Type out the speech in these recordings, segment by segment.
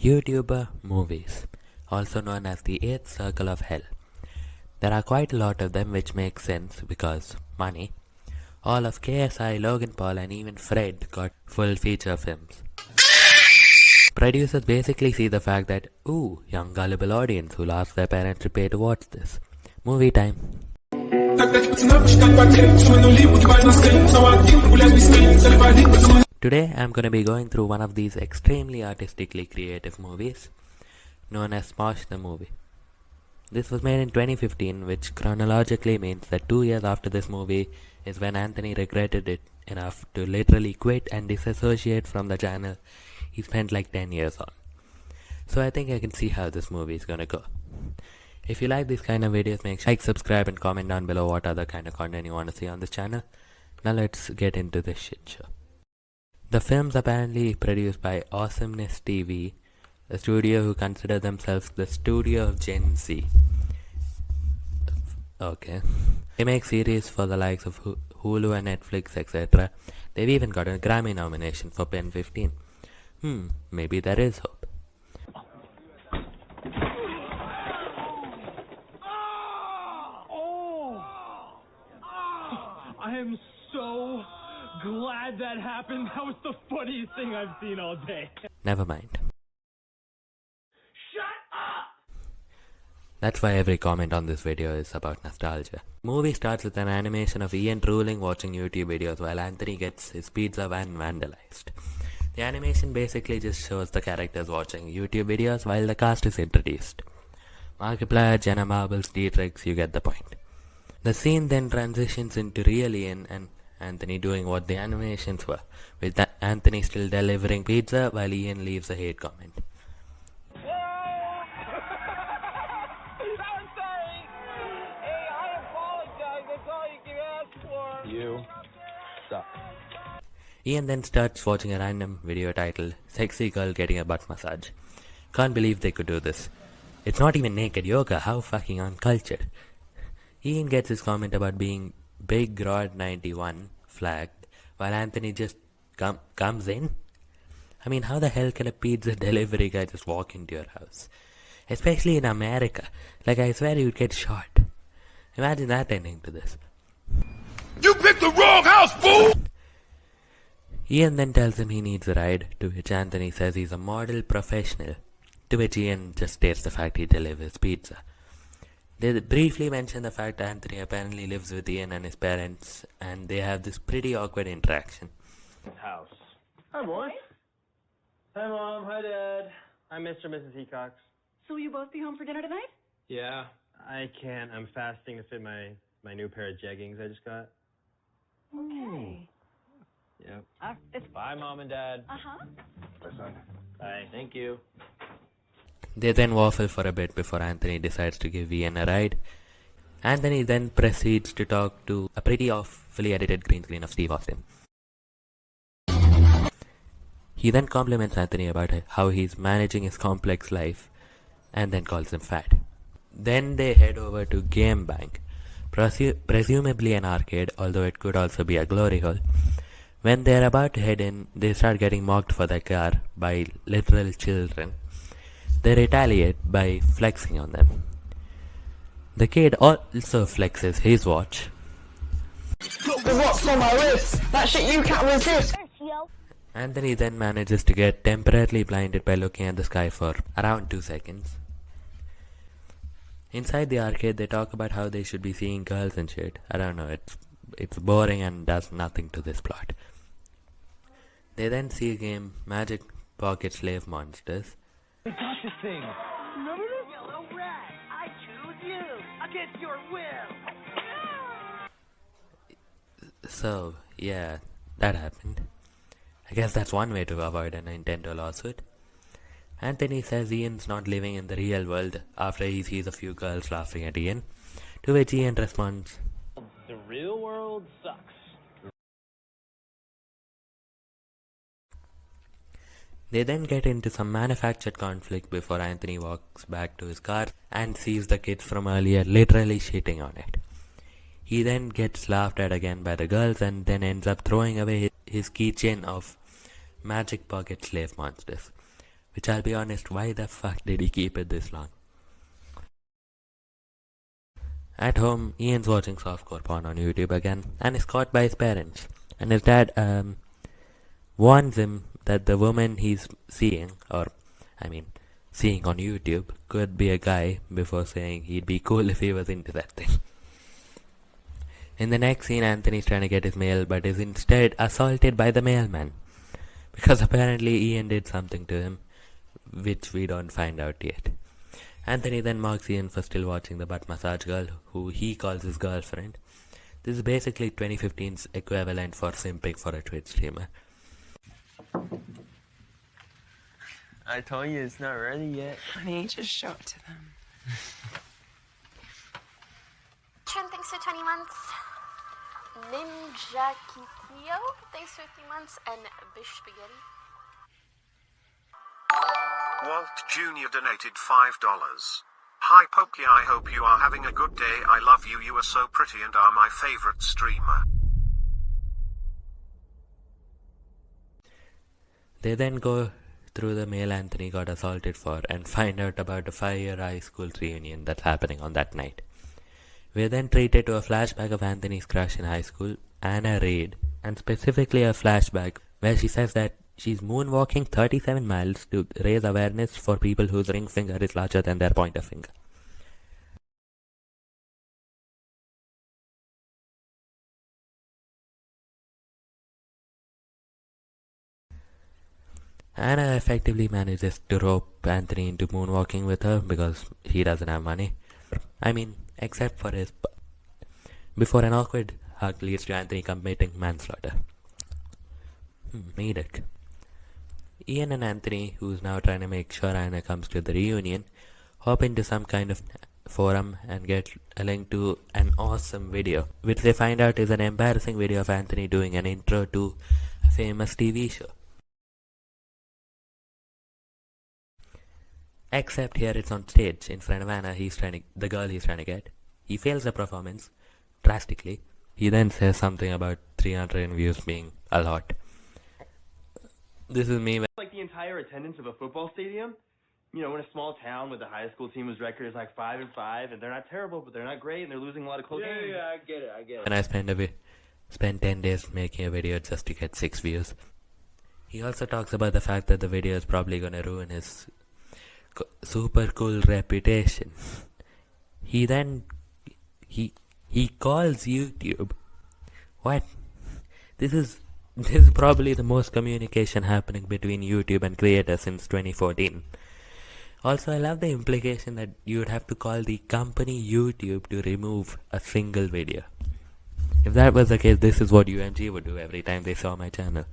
YouTuber movies, also known as the eighth circle of hell. There are quite a lot of them which make sense because money. All of KSI, Logan Paul and even Fred got full feature films. Producers basically see the fact that, ooh, young gullible audience who'll ask their parents to pay to watch this. Movie time. Today I'm gonna be going through one of these extremely artistically creative movies known as Smosh the Movie. This was made in 2015 which chronologically means that two years after this movie is when Anthony regretted it enough to literally quit and disassociate from the channel he spent like 10 years on. So I think I can see how this movie is gonna go. If you like these kind of videos, make sure like, subscribe and comment down below what other kind of content you want to see on this channel. Now let's get into this shit show. The film's apparently produced by Awesomeness TV, a studio who consider themselves the studio of Gen Z. Okay. They make series for the likes of Hulu and Netflix, etc. They've even got a Grammy nomination for Pen 15. Hmm, maybe there is hope. I am so glad that happened. That was the funniest thing I've seen all day. Never mind. Shut up! That's why every comment on this video is about nostalgia. Movie starts with an animation of Ian drooling watching YouTube videos while Anthony gets his pizza van vandalized. The animation basically just shows the characters watching YouTube videos while the cast is introduced. Markiplier, Jenna Marbles, Dietrich, you get the point. The scene then transitions into real Ian and Anthony doing what the animations were, with Anthony still delivering pizza while Ian leaves a hate comment. You suck. Ian then starts watching a random video titled Sexy Girl Getting a Butt Massage. Can't believe they could do this. It's not even naked yoga, how fucking uncultured. Ian gets his comment about being Big Rod 91 flagged while Anthony just com comes in. I mean, how the hell can a pizza delivery guy just walk into your house? Especially in America. Like, I swear you'd get shot. Imagine that ending to this. You picked the wrong house, fool! Ian then tells him he needs a ride, to which Anthony says he's a model professional, to which Ian just states the fact he delivers pizza. They briefly mention the fact that Anthony apparently lives with Ian and his parents, and they have this pretty awkward interaction. House. Hi, boys. Hi, Mom. Hi, Dad. Hi, Mr. and Mrs. Hecox. So will you both be home for dinner tonight? Yeah, I can't. I'm fasting to fit my, my new pair of jeggings I just got. Okay. Yep. Uh, it's, Bye, Mom and Dad. uh-huh. Bye, son. Bye. Thank you. They then waffle for a bit before Anthony decides to give Ian a ride. Anthony then proceeds to talk to a pretty awfully edited green screen of Steve Austin. He then compliments Anthony about how he's managing his complex life and then calls him fat. Then they head over to Game Bank, presu presumably an arcade, although it could also be a glory hole. When they're about to head in, they start getting mocked for their car by literal children. They retaliate by flexing on them. The kid also flexes his watch. The watch on my wrist. That shit you can't resist. Anthony then manages to get temporarily blinded by looking at the sky for around 2 seconds. Inside the arcade they talk about how they should be seeing girls and shit. I don't know, it's it's boring and does nothing to this plot. They then see a game Magic Pocket Slave Monsters. We got this thing. Remember this? Yellow rat, I choose you against your will. So, yeah, that happened. I guess that's one way to avoid a Nintendo lawsuit. Anthony says Ian's not living in the real world after he sees a few girls laughing at Ian, to which Ian responds, The real world sucks. They then get into some manufactured conflict before Anthony walks back to his car and sees the kids from earlier literally shitting on it. He then gets laughed at again by the girls and then ends up throwing away his keychain of Magic Pocket Slave Monsters, Which I'll be honest, why the fuck did he keep it this long? At home, Ian's watching softcore porn on YouTube again and is caught by his parents. And his dad um, warns him that the woman he's seeing, or I mean, seeing on YouTube, could be a guy before saying he'd be cool if he was into that thing. In the next scene, Anthony's trying to get his mail, but is instead assaulted by the mailman. Because apparently Ian did something to him, which we don't find out yet. Anthony then mocks Ian for still watching the butt massage girl, who he calls his girlfriend. This is basically 2015's equivalent for simping for a Twitch streamer. I told you it's not ready yet. Honey, just show it to them. Trin, thanks for 20 months. Ninja Kikio, thanks for 50 months. And Bish Spaghetti. Walt Jr. donated $5. Hi Pokey, I hope you are having a good day. I love you, you are so pretty and are my favorite streamer. They then go through the mail Anthony got assaulted for and find out about a five year high school reunion that's happening on that night. We're then treated to a flashback of Anthony's crush in high school, Anna Reed, and specifically a flashback where she says that she's moonwalking 37 miles to raise awareness for people whose ring finger is larger than their pointer finger. Anna effectively manages to rope Anthony into moonwalking with her because he doesn't have money. I mean, except for his. Before an awkward hug leads to Anthony committing manslaughter. Hmm, made it. Ian and Anthony, who's now trying to make sure Anna comes to the reunion, hop into some kind of forum and get a link to an awesome video, which they find out is an embarrassing video of Anthony doing an intro to a famous TV show. Except here it's on stage in front of Anna, he's trying to, the girl he's trying to get. He fails the performance drastically. He then says something about 300 views being a lot. This is me. Like the entire attendance of a football stadium. You know, in a small town with the high school team whose record is like five and five, and they're not terrible, but they're not great, and they're losing a lot of close Yeah, games. yeah, I get it, I get it. And I spend a vi- spend 10 days making a video just to get 6 views. He also talks about the fact that the video is probably gonna ruin his co- super cool reputation. He then he he calls YouTube. What? This is this is probably the most communication happening between YouTube and creators since 2014. Also, I love the implication that you would have to call the company YouTube to remove a single video. If that was the case, this is what UMG would do every time they saw my channel.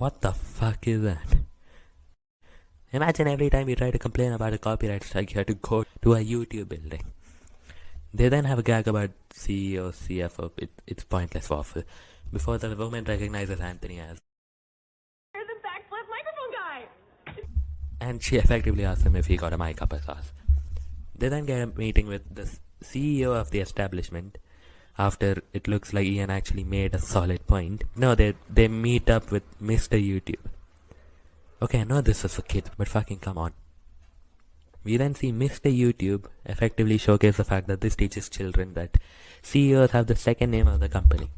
What the fuck is that? Imagine every time you try to complain about a copyright strike, you have to go to a YouTube building. They then have a gag about CEO, CFO. It, it's pointless waffle. Before the woman recognizes Anthony as, You're the backflip microphone guy. and she effectively asks him if he got a mic up his ass. They then get a meeting with the CEO of the establishment. After it looks like Ian actually made a solid point. No, they they meet up with Mr. YouTube. Okay, I know this is for kids, but fucking come on. We then see Mr. YouTube effectively showcase the fact that this teaches children that CEOs have the second name of the company.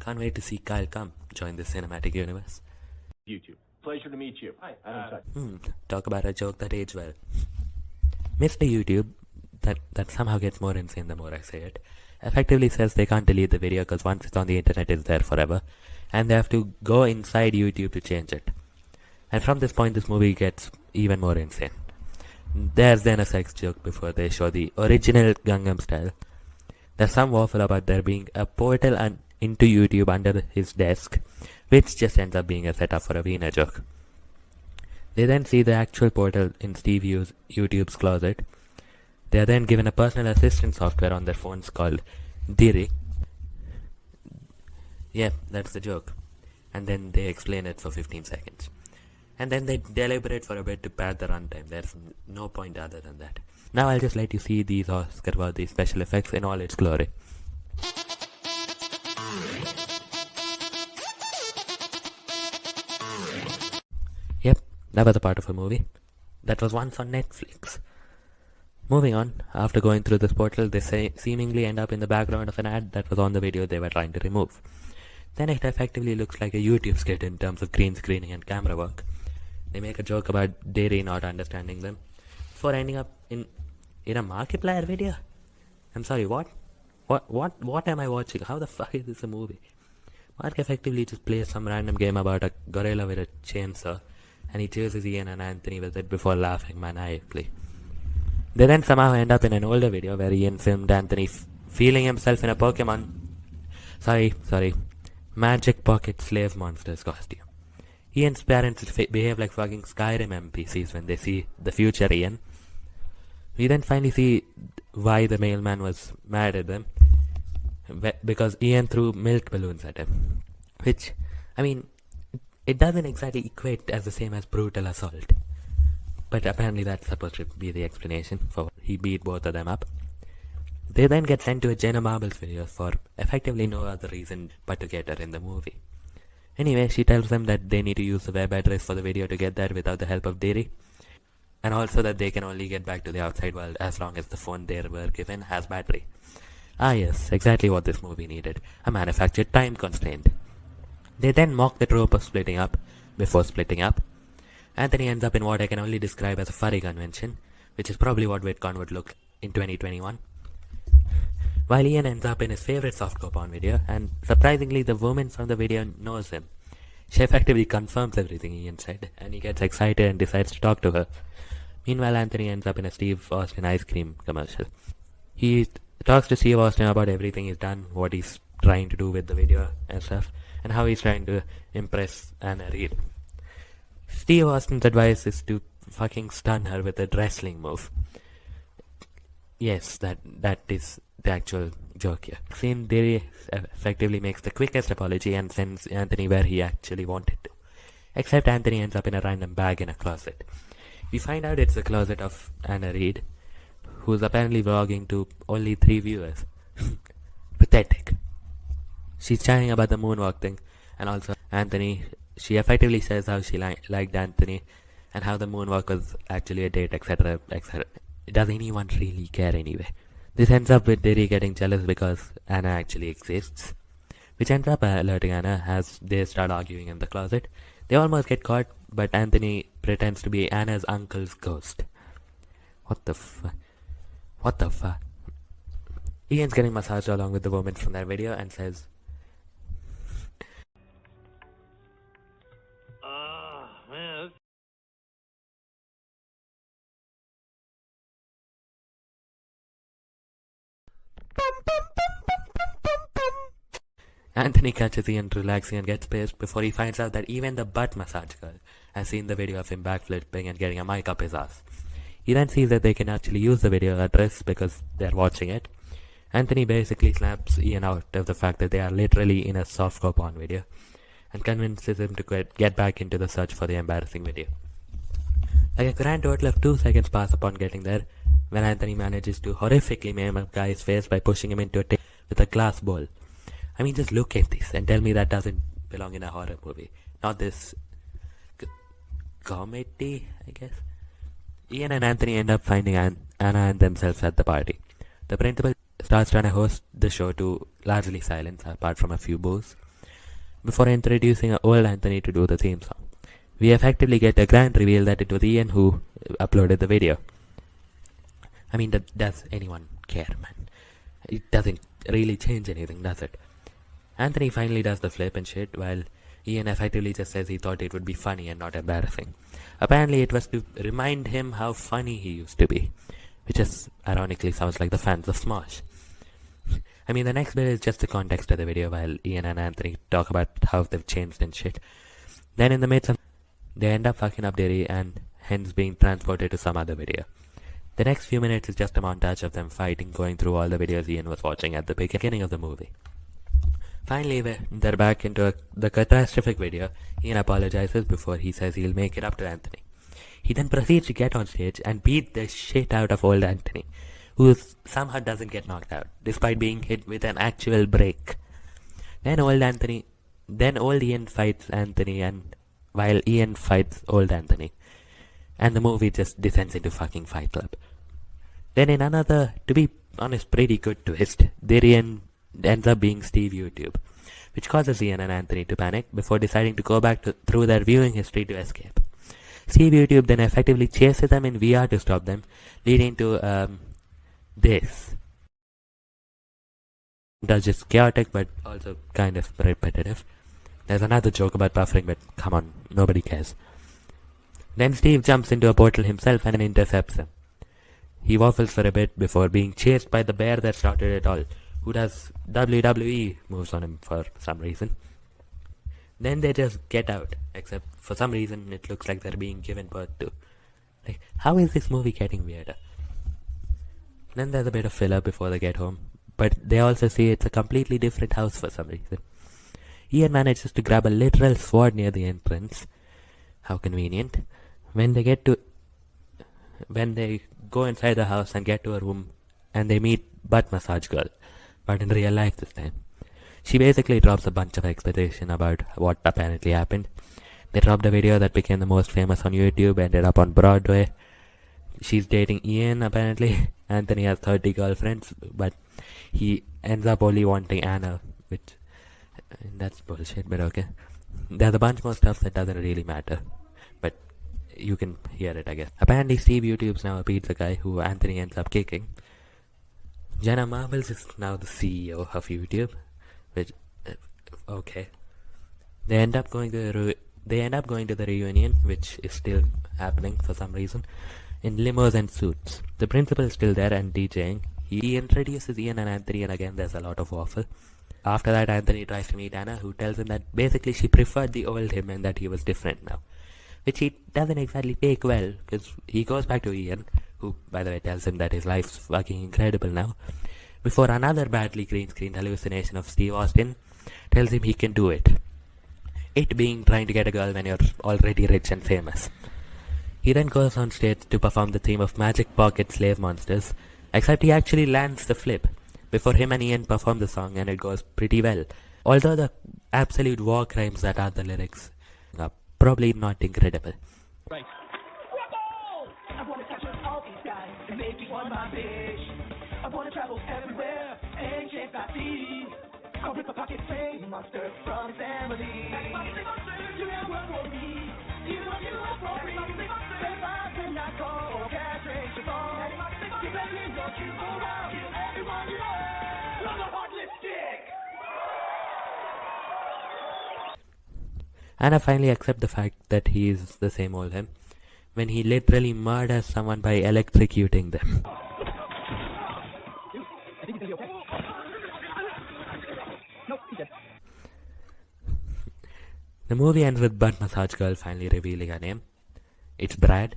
Can't wait to see Kyle come join the cinematic universe. YouTube. Pleasure to meet you. Hi. I'm sorry. Hmm, talk about a joke that aged well. Mr. YouTube, that, that somehow gets more insane the more I say it, effectively says they can't delete the video because once it's on the internet it's there forever, and they have to go inside YouTube to change it. And from this point this movie gets even more insane. There's then a sex joke before they show the original Gangnam style. There's some waffle about there being a portal into YouTube under his desk, which just ends up being a setup for a Wiener joke. They then see the actual portal in Steve YouTube's closet. They are then given a personal assistant software on their phones called Diri. Yeah, that's the joke. And then they explain it for 15 seconds. And then they deliberate for a bit to pad the runtime. There's no point other than that. Now I'll just let you see these Oscar worthy special effects in all its glory. Yep, that was a part of a movie. That was once on Netflix. Moving on, after going through this portal, they say, seemingly end up in the background of an ad that was on the video they were trying to remove. Then it effectively looks like a YouTube skit in terms of green screening and camera work. They make a joke about Derry not understanding them before ending up in in a Markiplier video. I'm sorry, what? What what what am I watching? How the fuck is this a movie? Mark effectively just plays some random game about a gorilla with a chainsaw and he chases Ian and Anthony with it before laughing maniacally. They then somehow end up in an older video where Ian filmed Anthony feeling himself in a Pokemon. Sorry, sorry. Magic Pocket Slave Monsters costume. Ian's parents behave like fucking Skyrim NPCs when they see the future Ian. We then finally see why the mailman was mad at them. Because Ian threw milk balloons at him. Which, I mean, it doesn't exactly equate as the same as brutal assault. But apparently that's supposed to be the explanation for he beat both of them up. They then get sent to a Jenna Marbles video for effectively no other reason but to get her in the movie. Anyway, she tells them that they need to use the web address for the video to get there without the help of Derry. And also that they can only get back to the outside world as long as the phone they were given has battery. Ah yes, exactly what this movie needed. A manufactured time constraint. They then mock the trope of splitting up before splitting up. Anthony ends up in what I can only describe as a furry convention, which is probably what VidCon would look in 2021. While Ian ends up in his favorite softcore porn video, and surprisingly the woman from the video knows him. She effectively confirms everything Ian said, and he gets excited and decides to talk to her. Meanwhile, Anthony ends up in a Steve Austin ice cream commercial. He talks to Steve Austin about everything he's done, what he's trying to do with the video and stuff, and how he's trying to impress Anna Reed. Steve Austin's advice is to fucking stun her with a wrestling move. Yes, that that is the actual joke here. Scene Derry effectively makes the quickest apology and sends Anthony where he actually wanted to. Except Anthony ends up in a random bag in a closet. We find out it's the closet of Anna Reed, who's apparently vlogging to only three viewers. Pathetic. She's chatting about the moonwalk thing, and also Anthony. She effectively says how she li- liked Anthony, and how the moonwalk was actually a date, etc., etc. Does anyone really care anyway? This ends up with Derry getting jealous because Anna actually exists, which ends up uh, alerting Anna as they start arguing in the closet. They almost get caught, but Anthony pretends to be Anna's uncle's ghost. What the fu- What the fuck? Ian's getting massaged along with the woman from that video and says, Anthony catches Ian relaxing and gets pissed before he finds out that even the butt massage girl has seen the video of him backflipping and getting a mic up his ass. He then sees that they can actually use the video address because they're watching it. Anthony basically slaps Ian out of the fact that they are literally in a softcore porn video and convinces him to get, back into the search for the embarrassing video. Like a grand total of two seconds pass upon getting there when Anthony manages to horrifically maim a guy's face by pushing him into a table with a glass bowl. I mean, just look at this and tell me that doesn't belong in a horror movie. Not this c- comedy, I guess. Ian and Anthony end up finding An- Anna and themselves at the party. The principal starts trying to host the show to largely silence, apart from a few boos, before introducing old Anthony to do the theme song. We effectively get a grand reveal that it was Ian who uh, uploaded the video. I mean, does anyone care, man? It doesn't really change anything, does it? Anthony finally does the flip and shit, while Ian effectively just says he thought it would be funny and not embarrassing. Apparently, it was to remind him how funny he used to be, which is ironically sounds like the fans of Smosh. I mean, the next bit is just the context of the video, while Ian and Anthony talk about how they've changed and shit. Then, in the midst of they end up fucking up Derry and hence being transported to some other video. The next few minutes is just a montage of them fighting, going through all the videos Ian was watching at the beginning of the movie. Finally, they're back into a, the catastrophic video. Ian apologizes before he says he'll make it up to Anthony. He then proceeds to get on stage and beat the shit out of old Anthony, who somehow doesn't get knocked out, despite being hit with an actual break. Then old Anthony, then old Ian fights Anthony, and while Ian fights old Anthony, and the movie just descends into fucking Fight Club. Then in another, to be honest, pretty good twist, Ian ends up being Steve YouTube, which causes Ian and Anthony to panic before deciding to go back to, through their viewing history to escape. Steve YouTube then effectively chases them in VR to stop them, leading to um, this. That's just chaotic but also kind of repetitive. There's another joke about buffering, but come on, nobody cares. Then Steve jumps into a portal himself and intercepts them. He waffles for a bit before being chased by the bear that started it all, who does WWE moves on him for some reason. Then they just get out, except for some reason it looks like they're being given birth to. Like, how is this movie getting weirder? Then there's a bit of filler before they get home, but they also see it's a completely different house for some reason. Ian manages to grab a literal sword near the entrance. How convenient. When they get to when they go inside the house and get to a room and they meet butt massage girl, but in real life this time. She basically drops a bunch of exposition about what apparently happened. They dropped a video that became the most famous on YouTube, ended up on Broadway. She's dating Ian apparently. Anthony has 30 girlfriends, but he ends up only wanting Anna, which uh, that's bullshit, but okay. There's a bunch more stuff that doesn't really matter, but you can hear it, I guess. Apparently, Steve YouTube's now a pizza guy who Anthony ends up kicking. Jenna Marbles is now the CEO of YouTube, which uh, okay. They end up going to the they end up going to the reunion, which is still happening for some reason, in limos and suits. The principal is still there and DJing. He introduces Ian and Anthony, and again there's a lot of waffle. After that, Anthony tries to meet Anna, who tells him that basically she preferred the old him and that he was different now. Which he doesn't exactly take well, because he goes back to Ian, who, by the way, tells him that his life's fucking incredible now, before another badly green screened hallucination of Steve Austin tells him he can do it. It being trying to get a girl when you're already rich and famous. He then goes on stage to perform the theme of Magic Pocket Slave Monsters, except he actually lands the flip before him and Ian perform the song and it goes pretty well. Although the absolute war crimes that are the lyrics are probably not incredible. Right. One my bitch. I wanna travel everywhere and chase. I'll rip a pocket monster from family. Monster, monster, you work for me. And I finally accept the fact that he is the same old him when he literally murders someone by electrocuting them. the movie ends with Butt Massage Girl finally revealing her name. It's Brad.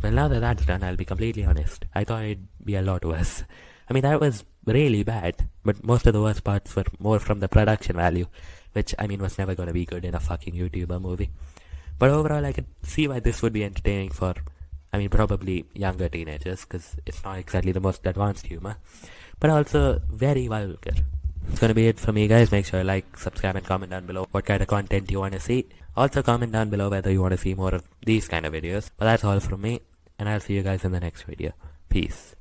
Well, now that that's done, I'll be completely honest. I thought it'd be a lot worse. I mean, that was really bad, but most of the worst parts were more from the production value, which, I mean, was never gonna be good in a fucking YouTuber movie. But overall, I could see why this would be entertaining for, I mean, probably younger teenagers, because it's not exactly the most advanced humor, but also very vulgar. It's gonna be it for me, guys. Make sure you like, subscribe, and comment down below what kind of content you want to see. Also, comment down below whether you want to see more of these kind of videos. But that's all from me, and I'll see you guys in the next video. Peace.